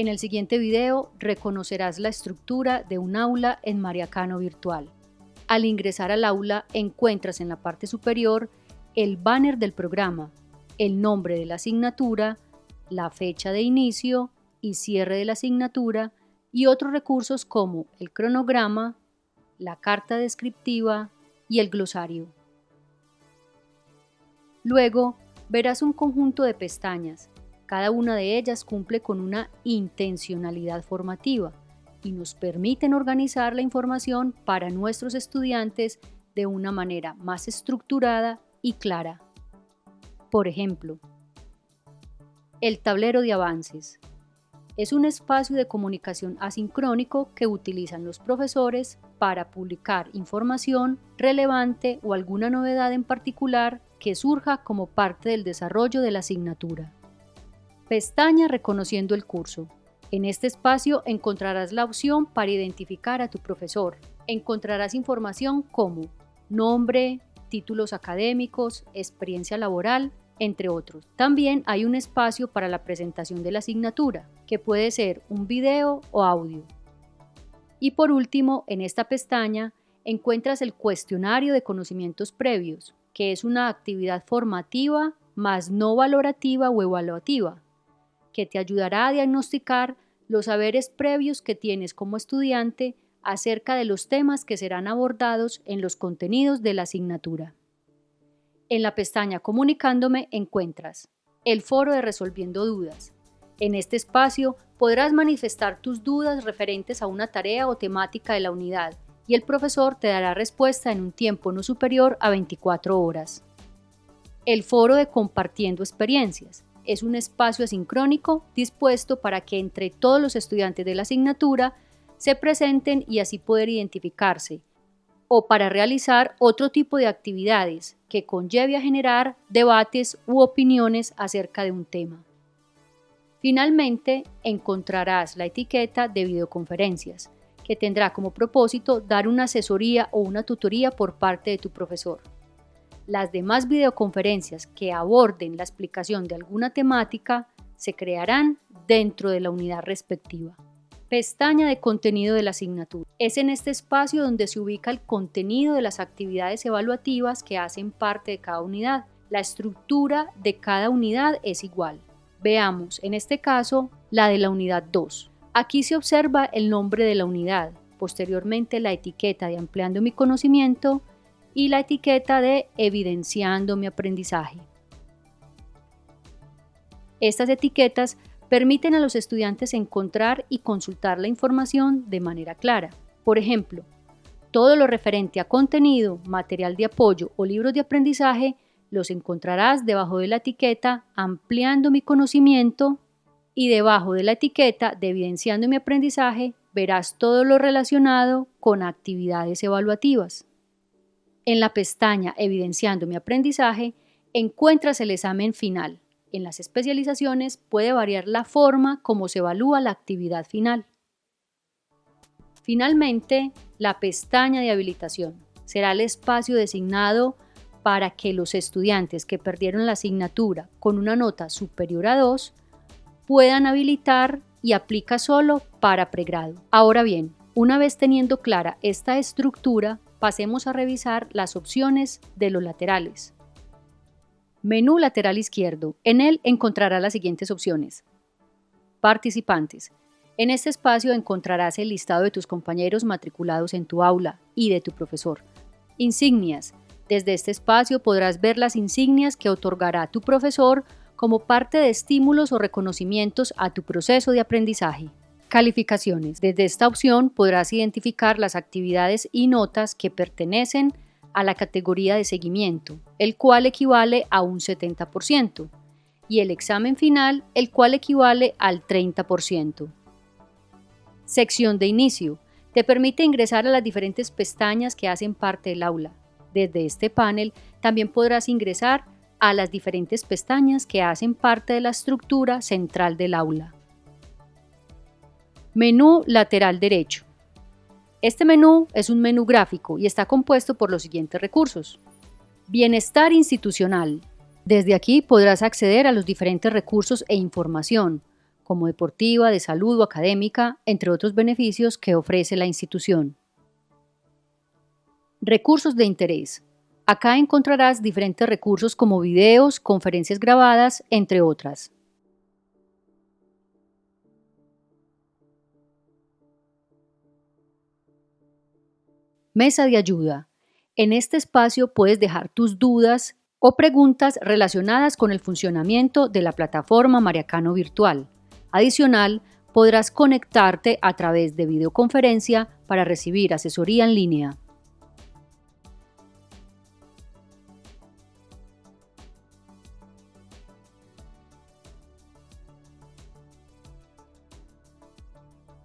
En el siguiente video reconocerás la estructura de un aula en Mariacano Virtual. Al ingresar al aula encuentras en la parte superior el banner del programa, el nombre de la asignatura, la fecha de inicio y cierre de la asignatura y otros recursos como el cronograma, la carta descriptiva y el glosario. Luego verás un conjunto de pestañas. Cada una de ellas cumple con una intencionalidad formativa y nos permiten organizar la información para nuestros estudiantes de una manera más estructurada y clara. Por ejemplo, el tablero de avances. Es un espacio de comunicación asincrónico que utilizan los profesores para publicar información relevante o alguna novedad en particular que surja como parte del desarrollo de la asignatura. Pestaña Reconociendo el curso. En este espacio encontrarás la opción para identificar a tu profesor. Encontrarás información como nombre, títulos académicos, experiencia laboral, entre otros. También hay un espacio para la presentación de la asignatura, que puede ser un video o audio. Y por último, en esta pestaña encuentras el cuestionario de conocimientos previos, que es una actividad formativa más no valorativa o evaluativa, que te ayudará a diagnosticar los saberes previos que tienes como estudiante acerca de los temas que serán abordados en los contenidos de la asignatura. En la pestaña Comunicándome encuentras el foro de Resolviendo Dudas. En este espacio podrás manifestar tus dudas referentes a una tarea o temática de la unidad y el profesor te dará respuesta en un tiempo no superior a 24 horas. El foro de Compartiendo Experiencias es un espacio asincrónico dispuesto para que entre todos los estudiantes de la asignatura se presenten y así poder identificarse, o para realizar otro tipo de actividades que conlleve a generar debates u opiniones acerca de un tema. Finalmente, encontrarás la etiqueta de videoconferencias, que tendrá como propósito dar una asesoría o una tutoría por parte de tu profesor. Las demás videoconferencias que aborden la explicación de alguna temática se crearán dentro de la unidad respectiva. Pestaña de contenido de la asignatura. Es en este espacio donde se ubica el contenido de las actividades evaluativas que hacen parte de cada unidad. La estructura de cada unidad es igual. Veamos, en este caso, la de la unidad 2. Aquí se observa el nombre de la unidad, posteriormente la etiqueta de ampliando mi conocimiento y la etiqueta de evidenciando mi aprendizaje. Estas etiquetas permiten a los estudiantes encontrar y consultar la información de manera clara. Por ejemplo, todo lo referente a contenido, material de apoyo o libros de aprendizaje los encontrarás debajo de la etiqueta ampliando mi conocimiento y debajo de la etiqueta de Evidenciando mi aprendizaje verás todo lo relacionado con actividades evaluativas. En la pestaña Evidenciando mi aprendizaje encuentras el examen final. En las especializaciones puede variar la forma como se evalúa la actividad final. Finalmente, la pestaña de habilitación será el espacio designado para que los estudiantes que perdieron la asignatura con una nota superior a 2 puedan habilitar y aplica solo para pregrado. Ahora bien, una vez teniendo clara esta estructura, pasemos a revisar las opciones de los laterales. Menú lateral izquierdo. En él encontrará las siguientes opciones. Participantes. En este espacio encontrarás el listado de tus compañeros matriculados en tu aula y de tu profesor. Insignias. Desde este espacio podrás ver las insignias que otorgará tu profesor como parte de estímulos o reconocimientos a tu proceso de aprendizaje. Calificaciones. Desde esta opción podrás identificar las actividades y notas que pertenecen a la categoría de seguimiento, el cual equivale a un 70%, y el examen final, el cual equivale al 30%. Sección de inicio. Te permite ingresar a las diferentes pestañas que hacen parte del aula. Desde este panel también podrás ingresar a las diferentes pestañas que hacen parte de la estructura central del aula. Menú lateral derecho. Este menú es un menú gráfico y está compuesto por los siguientes recursos. Bienestar institucional. Desde aquí podrás acceder a los diferentes recursos e información, como deportiva, de salud o académica, entre otros beneficios que ofrece la institución. Recursos de interés. Acá encontrarás diferentes recursos como videos, conferencias grabadas, entre otras. Mesa de ayuda. En este espacio puedes dejar tus dudas o preguntas relacionadas con el funcionamiento de la plataforma Mariacano Virtual. Adicional, podrás conectarte a través de videoconferencia para recibir asesoría en línea.